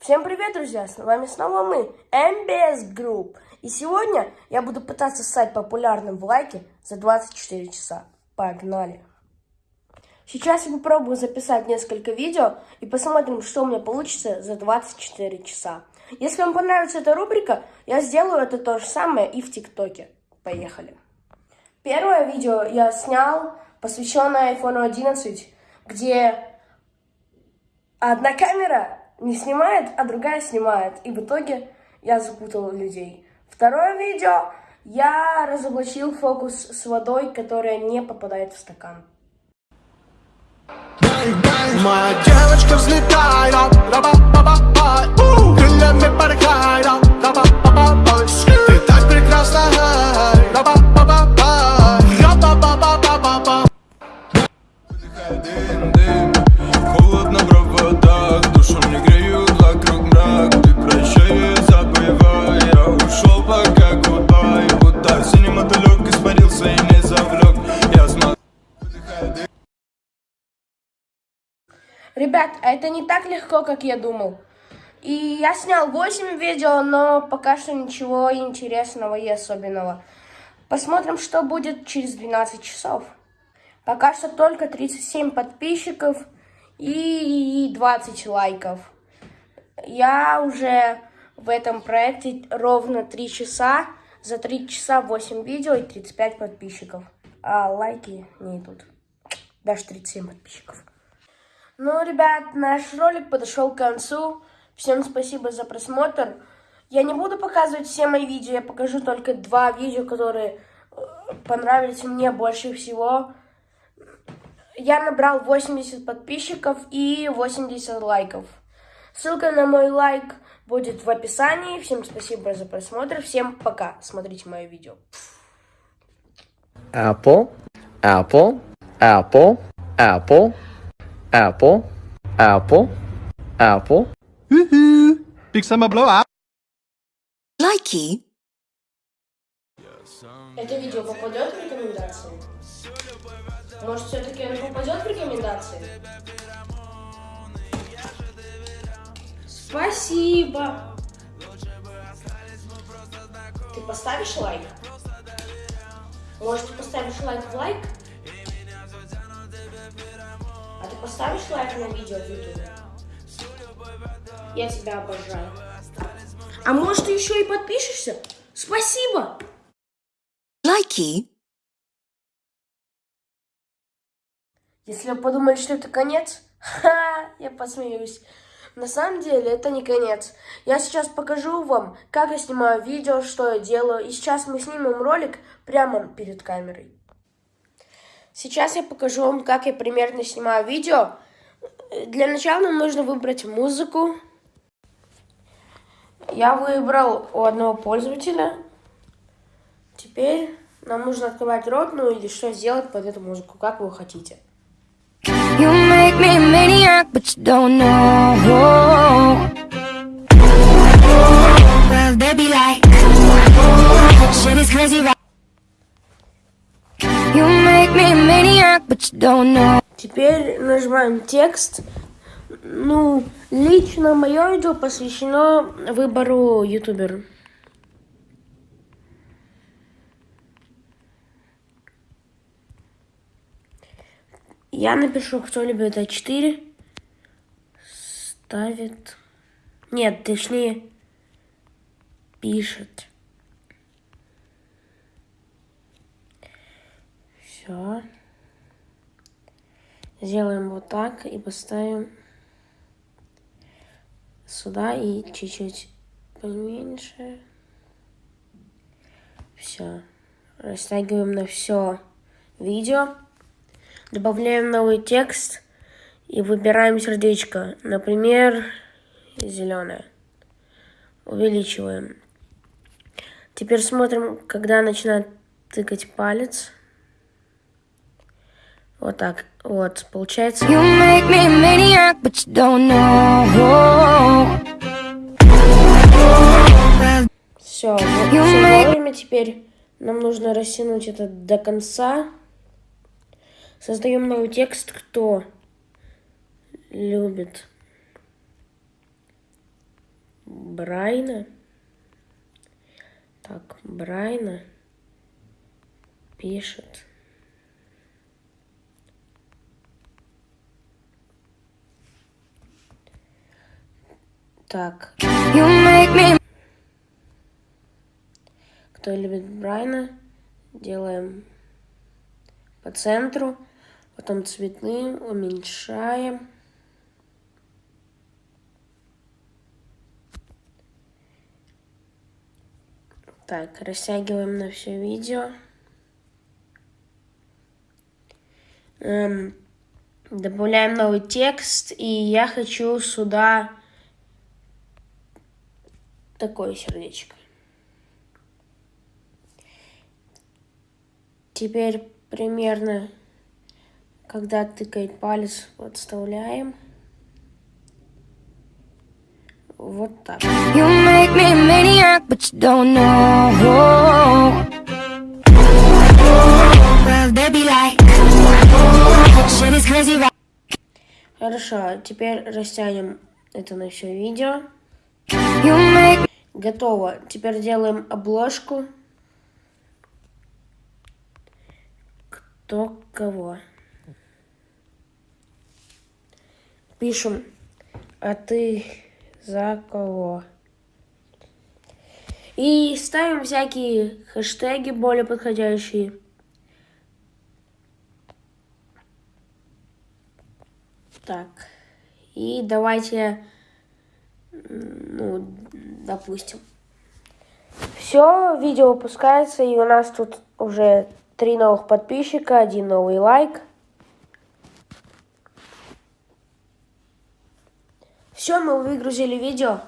Всем привет, друзья! С вами снова мы, MBS Group. И сегодня я буду пытаться стать популярным в лайке за 24 часа. Погнали! Сейчас я попробую записать несколько видео и посмотрим, что у меня получится за 24 часа. Если вам понравится эта рубрика, я сделаю это то же самое и в ТикТоке. Поехали! Первое видео я снял, посвященное iPhone 11, где одна камера не снимает, а другая снимает. И в итоге я запутал людей. Второе видео. Я разоблачил фокус с водой, которая не попадает в стакан. Моя девочка взлетает, крыльями порхает, ты так прекрасна, Ребят, это не так легко, как я думал. И я снял 8 видео, но пока что ничего интересного и особенного. Посмотрим, что будет через 12 часов. Пока что только 37 подписчиков и 20 лайков. Я уже в этом проекте ровно 3 часа. За 3 часа 8 видео и 35 подписчиков. А лайки не идут. Даже 37 подписчиков. Ну, ребят, наш ролик подошел к концу. Всем спасибо за просмотр. Я не буду показывать все мои видео, я покажу только два видео, которые э, понравились мне больше всего. Я набрал 80 подписчиков и 80 лайков. Ссылка на мой лайк будет в описании. Всем спасибо за просмотр. Всем пока. Смотрите мое видео. Apple, Apple, Apple, Apple. Apple, Apple, Apple. Woohoo! Big summer blow up. Likey. Это видео попадет в рекомендации? Может, все-таки оно попадет в рекомендации? Спасибо! Ты поставишь лайк? Может, ты поставишь лайк в лайк? Поставишь лайк на видео в ютубе? Я тебя обожаю. А может, ты еще и подпишешься? Спасибо! Лайки. Если вы подумали, что это конец, ха, я посмеюсь. На самом деле это не конец. Я сейчас покажу вам, как я снимаю видео, что я делаю. И сейчас мы снимем ролик прямо перед камерой. Сейчас я покажу вам, как я примерно снимаю видео. Для начала нам нужно выбрать музыку. Я выбрал у одного пользователя. Теперь нам нужно открывать рот, ну или что сделать под эту музыку, как вы хотите. You make me maniac, but you don't know. Well, they be like, shit is crazy right Теперь нажимаем текст. Ну, лично мое видео посвящено выбору ютубера. Я напишу, кто любит А4. Ставит... Нет, точнее, пишет. Все. Сделаем вот так и поставим сюда и чуть-чуть поменьше. Все. Растягиваем на все видео. Добавляем новый текст и выбираем сердечко. Например, зеленое. Увеличиваем. Теперь смотрим, когда начинает тыкать палец. Вот так. Вот, получается. You make me maniac, but you don't know. Все, вот все вовремя теперь. Нам нужно растянуть это до конца. Создаем новый текст, кто любит Брайна. Так, Брайна пишет. Так, кто любит Брайна, делаем по центру, потом цветным, уменьшаем. Так, растягиваем на все видео. Эм, добавляем новый текст, и я хочу сюда такое сердечко. Теперь примерно, когда тыкает палец, подставляем. Вот так. You make me maniac, but you don't know. Well, they be like, shit is crazy, right? Хорошо, теперь растянем это на все видео. You make Готово. Теперь делаем обложку. Кто кого. Пишем, а ты за кого? И ставим всякие хэштеги более подходящие. Так. И давайте, ну, допустим. Все, видео выпускается, и у нас тут уже три новых подписчика, один новый лайк. Все, мы выгрузили видео.